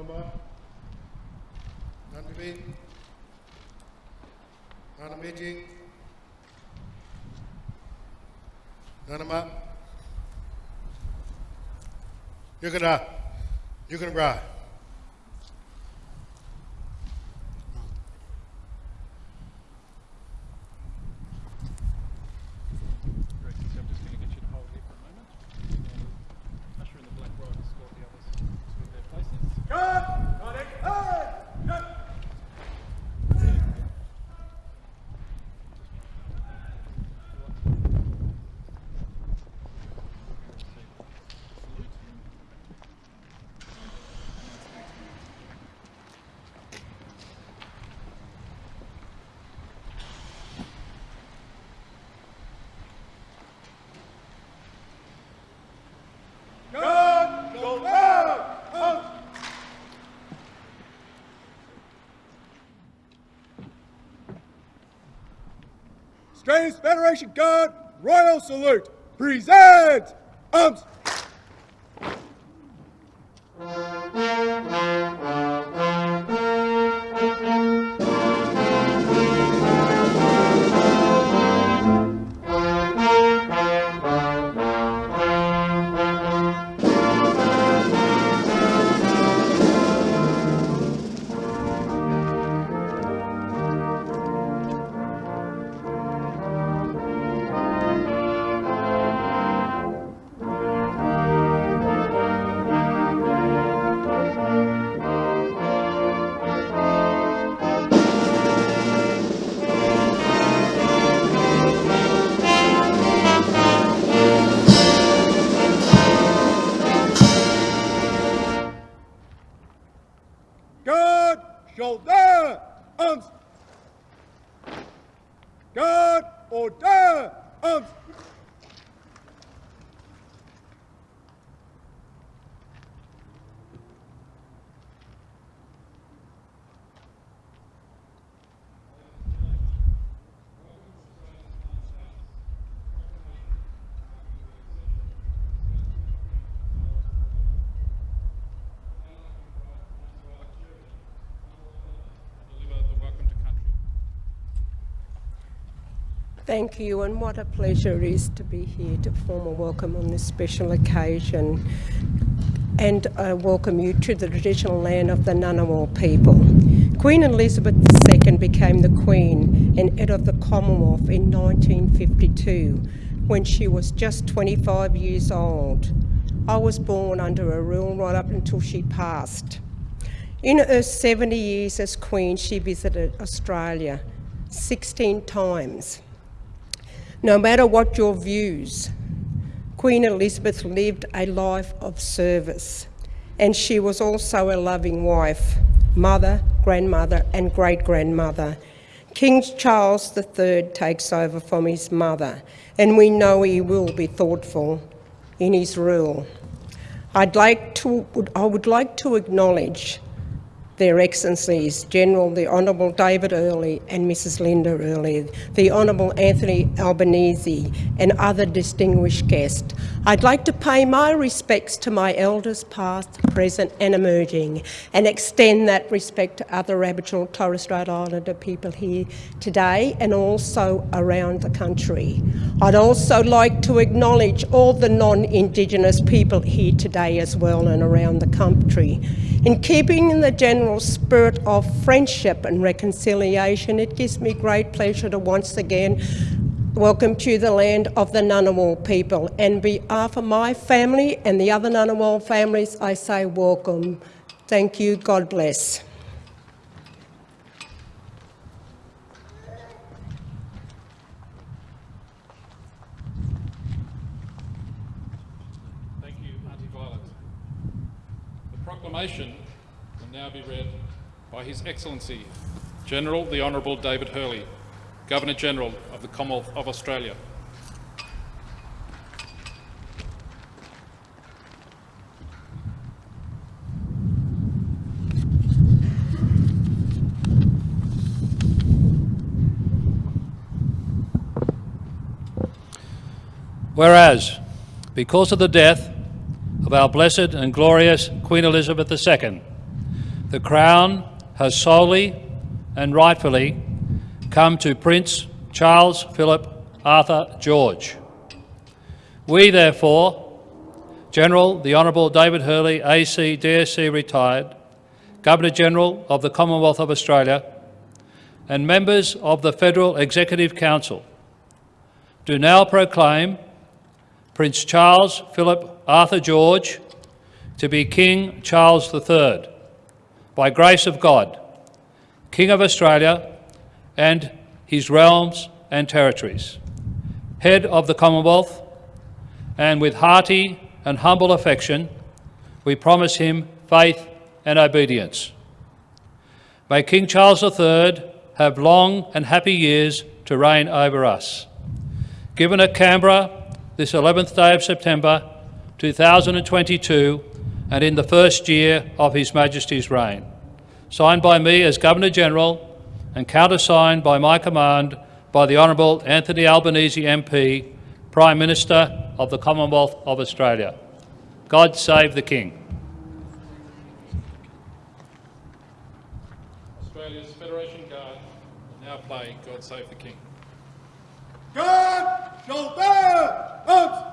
மூலமாக நன்மை நன்மைஜி You can, uh, ride. Australian Federation Guard Royal Salute. Present arms. Thank you, and what a pleasure it is to be here to form a welcome on this special occasion. And I welcome you to the traditional land of the Ngunnawal people. Queen Elizabeth II became the Queen and head of the Commonwealth in 1952 when she was just 25 years old. I was born under her rule right up until she passed. In her 70 years as Queen, she visited Australia 16 times. No matter what your views, Queen Elizabeth lived a life of service, and she was also a loving wife, mother, grandmother, and great grandmother. King Charles III takes over from his mother, and we know he will be thoughtful in his rule. I'd like to, I would like to acknowledge their Excellencies, General the Honourable David Hurley and Mrs Linda Hurley, the Honourable Anthony Albanese and other distinguished guests. I'd like to pay my respects to my elders past, present and emerging and extend that respect to other Aboriginal Torres Strait Islander people here today and also around the country. I'd also like to acknowledge all the non-Indigenous people here today as well and around the country. In keeping in the general spirit of friendship and reconciliation, it gives me great pleasure to once again welcome to the land of the Ngunnawal people. And behalf uh, of my family and the other Ngunnawal families, I say welcome. Thank you. God bless. Thank you, Auntie Violet. The proclamation now be read by His Excellency General the Honourable David Hurley, Governor General of the Commonwealth of Australia. Whereas, because of the death of our blessed and glorious Queen Elizabeth II, the Crown has solely and rightfully come to Prince Charles Philip Arthur George. We, therefore, General the Honourable David Hurley, AC, DSC retired, Governor General of the Commonwealth of Australia, and members of the Federal Executive Council, do now proclaim Prince Charles Philip Arthur George to be King Charles III, by grace of God, King of Australia and his realms and territories, head of the Commonwealth, and with hearty and humble affection, we promise him faith and obedience. May King Charles III have long and happy years to reign over us. Given at Canberra this 11th day of September 2022 and in the first year of His Majesty's reign. Signed by me as Governor-General and countersigned by my command by the Honourable Anthony Albanese MP, Prime Minister of the Commonwealth of Australia. God save the King. Australia's Federation Guard will now play God Save the King. God shoulder arms.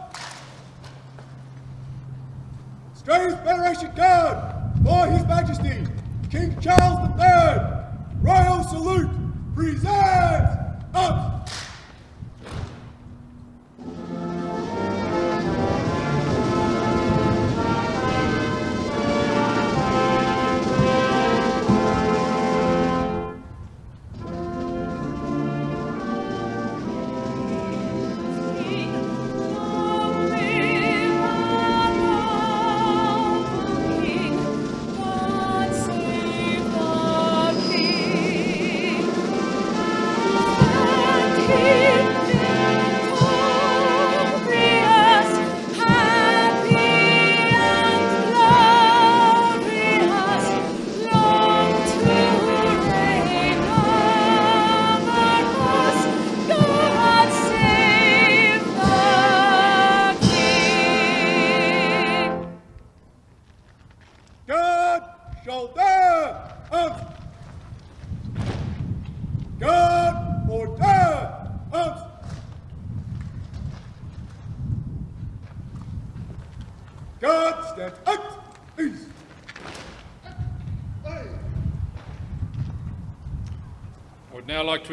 Australia's Federation Guard for His Majesty King Charles III. Royal salute. Present arms.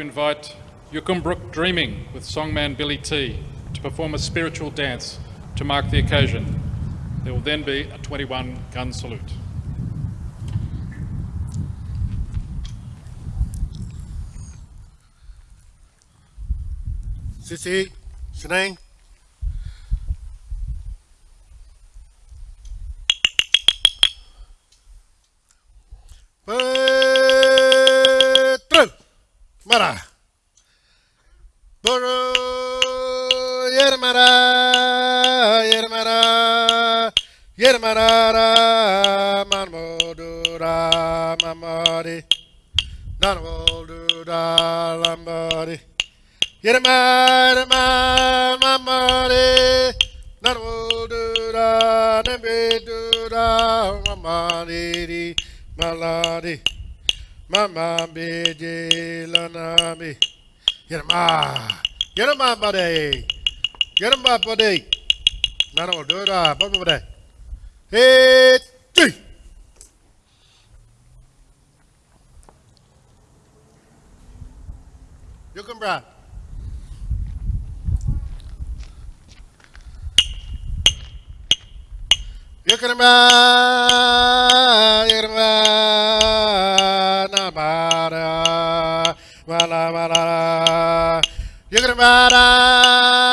Invite Yukumbrook Dreaming with songman Billy T to perform a spiritual dance to mark the occasion. There will then be a 21 gun salute. Sissy, Shanae. Marmodura, Mamari, Nanwaldura, Lambari. Yerma, Yerma, Mamari, Nanwaldura, Nembedura, Mamari, Maladi, Mama Beji, Lanami. Yerma, Yerma, buddy. Yerma, buddy. Nanwaldura, Baba, buddy. Hey, three. You can brag. You can. You can. Na bara. Mala. You can.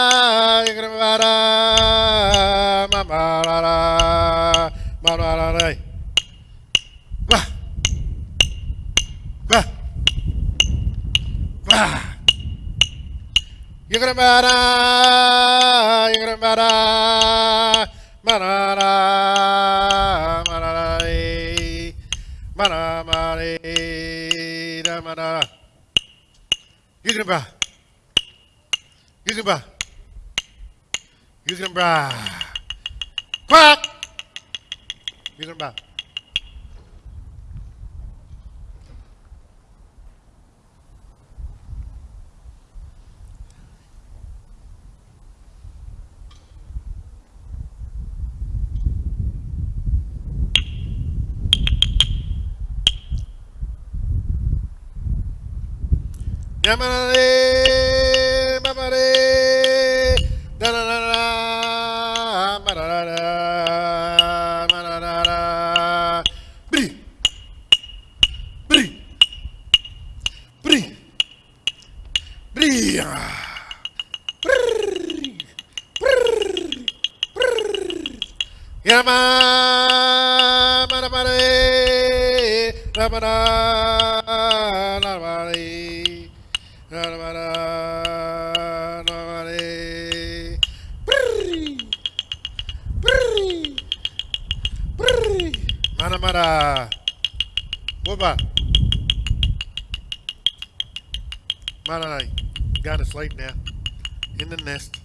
Manara, manara, manara. You're gonna bra, you're gonna bra, you're gonna bra, quack, you're Yamamarabaree, Rabaree, Rabaree. Mana mana. Whoopah. Mana nai. Going to sleep now. In the nest.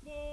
Salute.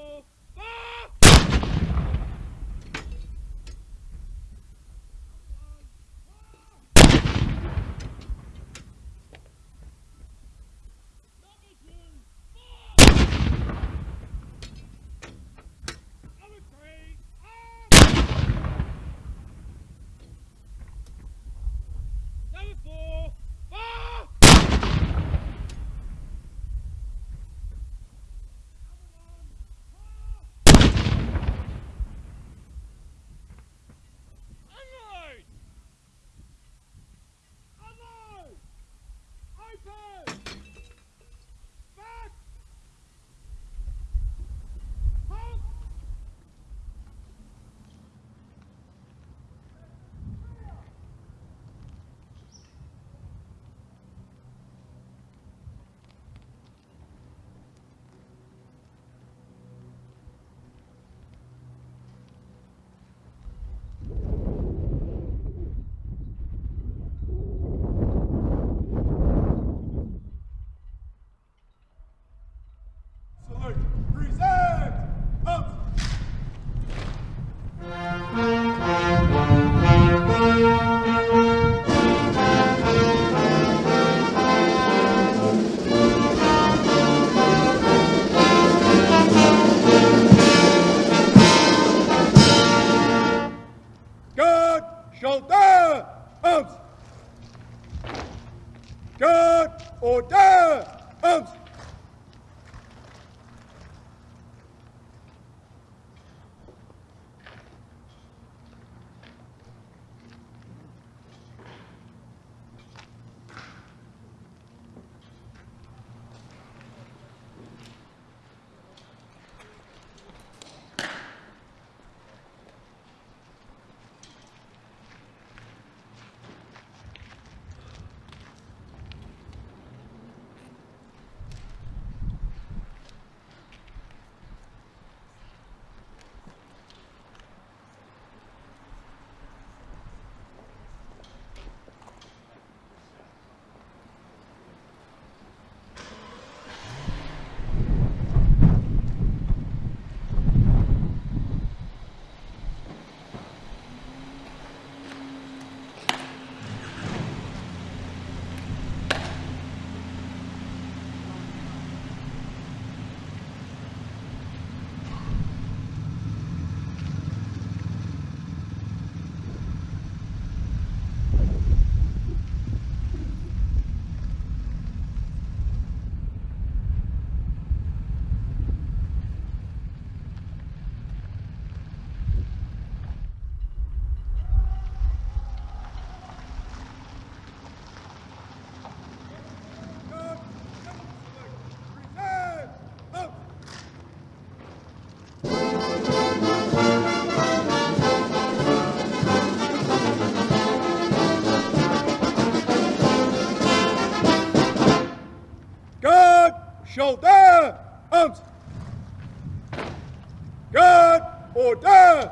Guard, order,